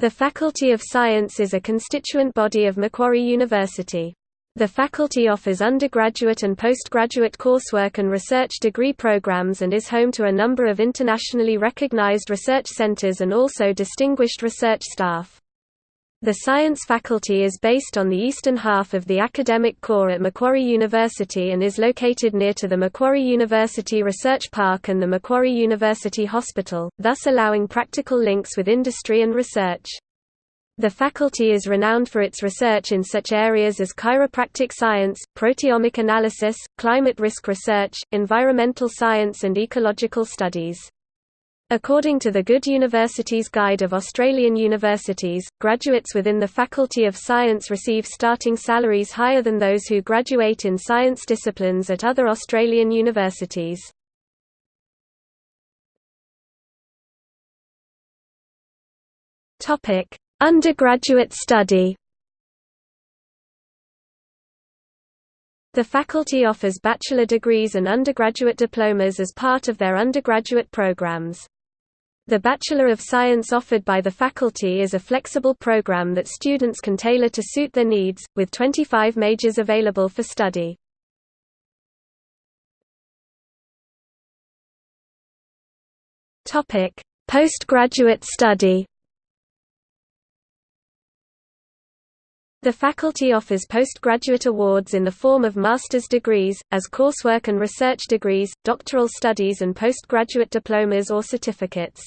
The Faculty of Science is a constituent body of Macquarie University. The faculty offers undergraduate and postgraduate coursework and research degree programs and is home to a number of internationally recognized research centers and also distinguished research staff. The science faculty is based on the eastern half of the academic core at Macquarie University and is located near to the Macquarie University Research Park and the Macquarie University Hospital, thus allowing practical links with industry and research. The faculty is renowned for its research in such areas as chiropractic science, proteomic analysis, climate risk research, environmental science and ecological studies. According to the Good Universities Guide of Australian Universities, graduates within the Faculty of Science receive starting salaries higher than those who graduate in science disciplines at other Australian universities. Undergraduate study The faculty offers bachelor degrees and undergraduate diplomas as part of their undergraduate programs. The Bachelor of Science offered by the faculty is a flexible program that students can tailor to suit their needs, with 25 majors available for study. Postgraduate study The faculty offers postgraduate awards in the form of master's degrees, as coursework and research degrees, doctoral studies and postgraduate diplomas or certificates.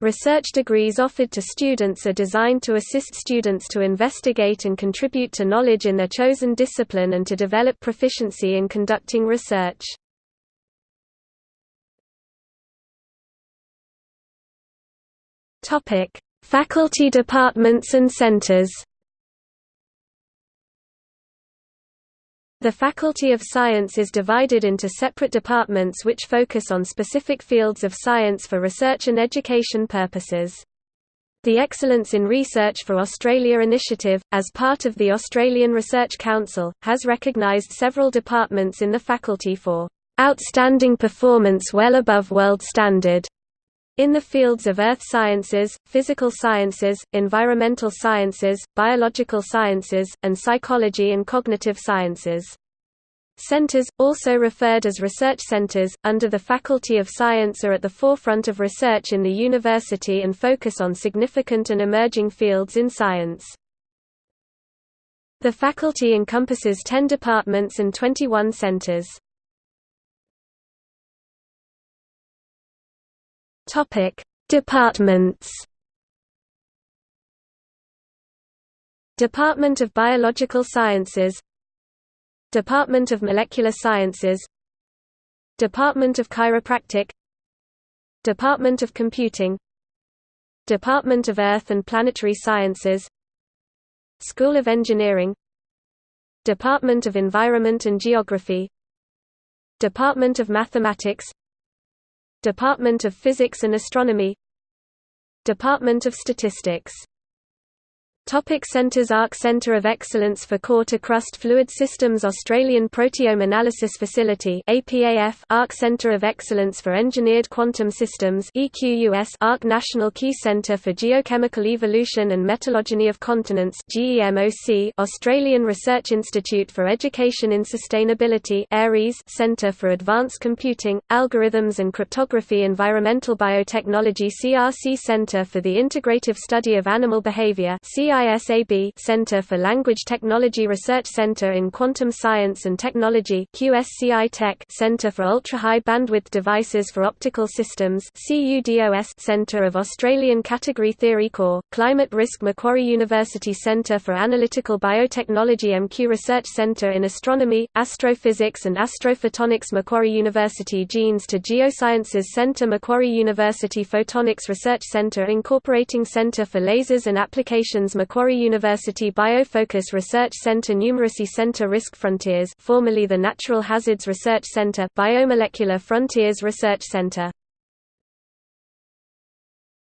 Research degrees offered to students are designed to assist students to investigate and contribute to knowledge in their chosen discipline and to develop proficiency in conducting research. Faculty departments and centers The Faculty of Science is divided into separate departments which focus on specific fields of science for research and education purposes. The Excellence in Research for Australia initiative, as part of the Australian Research Council, has recognised several departments in the faculty for outstanding performance well above world standard in the fields of earth sciences, physical sciences, environmental sciences, biological sciences, and psychology and cognitive sciences. Centers, also referred as research centers, under the Faculty of Science are at the forefront of research in the university and focus on significant and emerging fields in science. The faculty encompasses 10 departments and 21 centers. Departments. Department of Biological Sciences Department of Molecular Sciences Department of Chiropractic Department of Computing Department of Earth and Planetary Sciences School of Engineering Department of Environment and Geography Department of Mathematics Department of Physics and Astronomy Department of Statistics Topic centers ARC Center of Excellence for Core-to-Crust Fluid Systems Australian Proteome Analysis Facility APAF ARC Center of Excellence for Engineered Quantum Systems EQUS ARC National Key Center for Geochemical Evolution and Metallogeny of Continents GEMOC Australian Research Institute for Education in Sustainability ARIES Center for Advanced Computing, Algorithms and Cryptography Environmental Biotechnology CRC Center for the Integrative Study of Animal Behavior CR CISAB Center for Language Technology Research Center in Quantum Science and Technology QSCI Tech Center for Ultra-High Bandwidth Devices for Optical Systems CUDOS Center of Australian Category Theory Core, Climate Risk Macquarie University Center for Analytical Biotechnology MQ Research Center in Astronomy, Astrophysics and Astrophotonics Macquarie University Genes to Geosciences Center Macquarie University Photonics Research Center Incorporating Center for Lasers and Applications Macquarie University Biofocus Research Center Numeracy Center Risk Frontiers formerly the Natural Hazards Research Center Biomolecular Frontiers Research Center